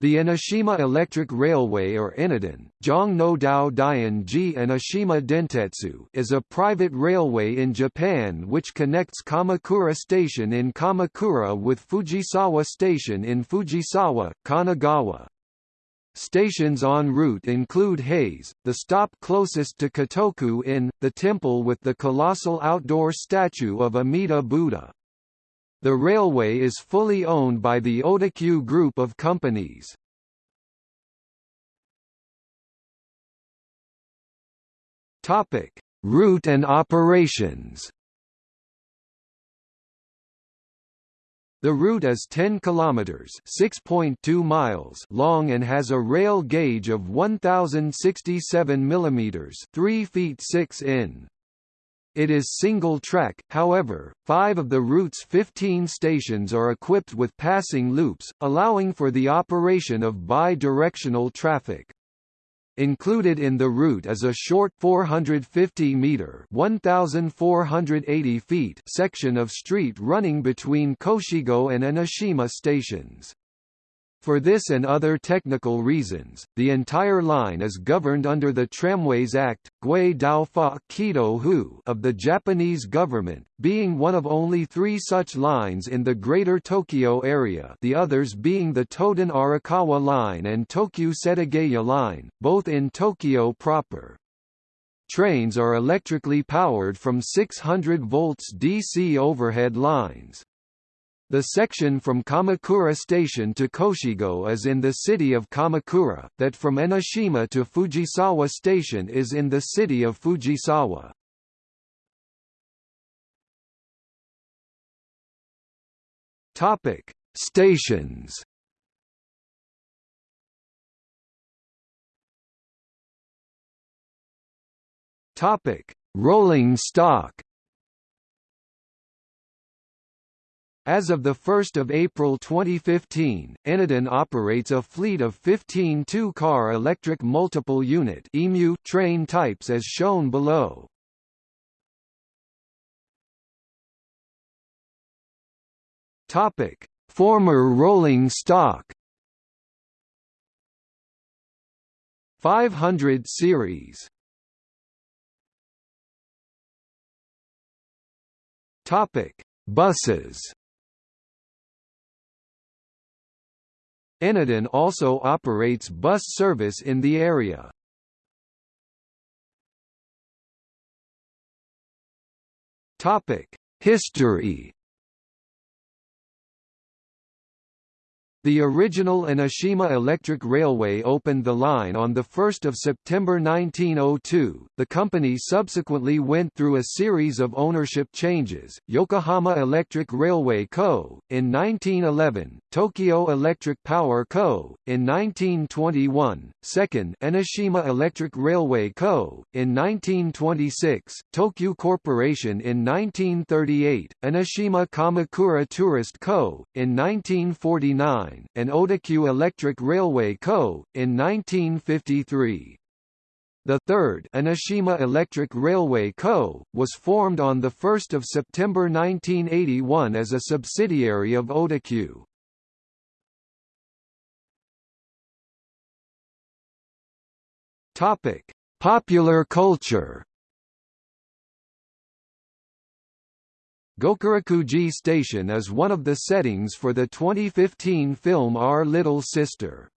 The Enoshima Electric Railway or Enoden, Jongno Dao Dian Ji Enoshima Dentetsu is a private railway in Japan which connects Kamakura Station in Kamakura with Fujisawa Station in Fujisawa, Kanagawa. Stations en route include Hase, the stop closest to Kōtoku-in, the temple with the colossal outdoor statue of Amida Buddha. The railway is fully owned by the Odakyu Group of companies. Topic: Route and operations. The route is 10 kilometers, 6.2 miles long and has a rail gauge of 1067 millimeters, 3 feet 6 in. It is single-track, however, five of the route's 15 stations are equipped with passing loops, allowing for the operation of bi-directional traffic. Included in the route is a short 450-metre (1,480 feet) section of street running between Koshigoe and Enoshima stations. For this and other technical reasons, the entire line is governed under the Tramways Act Hu of the Japanese government, being one of only three such lines in the Greater Tokyo area the others being the Toden Arakawa Line and Tokyu Setagaya Line, both in Tokyo proper. Trains are electrically powered from 600 volts DC overhead lines. The section from Kamakura Station to Koshigoe is in the city of Kamakura, that from Enoshima to Fujisawa Station is in the city of Fujisawa. Topic: Stations. Topic: Rolling stock. As of 1 April 2015, Enoden operates a fleet of 15 two-car electric multiple unit EMU train types as shown below. Former rolling stock. 500 series. Buses Enoden also operates bus service in the area. History The original Enoshima Electric Railway opened the line on 1 September 1902. The company subsequently went through a series of ownership changes, Yokohama Electric Railway Co., in 1911, Tokyo Electric Power Co., in 1921, second Enoshima Electric Railway Co., in 1926, Tokyu Corporation in 1938, Enoshima Kamakura Tourist Co., in 1949, and Odakyu Electric Railway Co., in 1953. The third Enoshima Electric Railway Co., was formed on 1 September 1981 as a subsidiary of Odakyu. Popular culture Gokurakuji Station is one of the settings for the 2015 film Our Little Sister.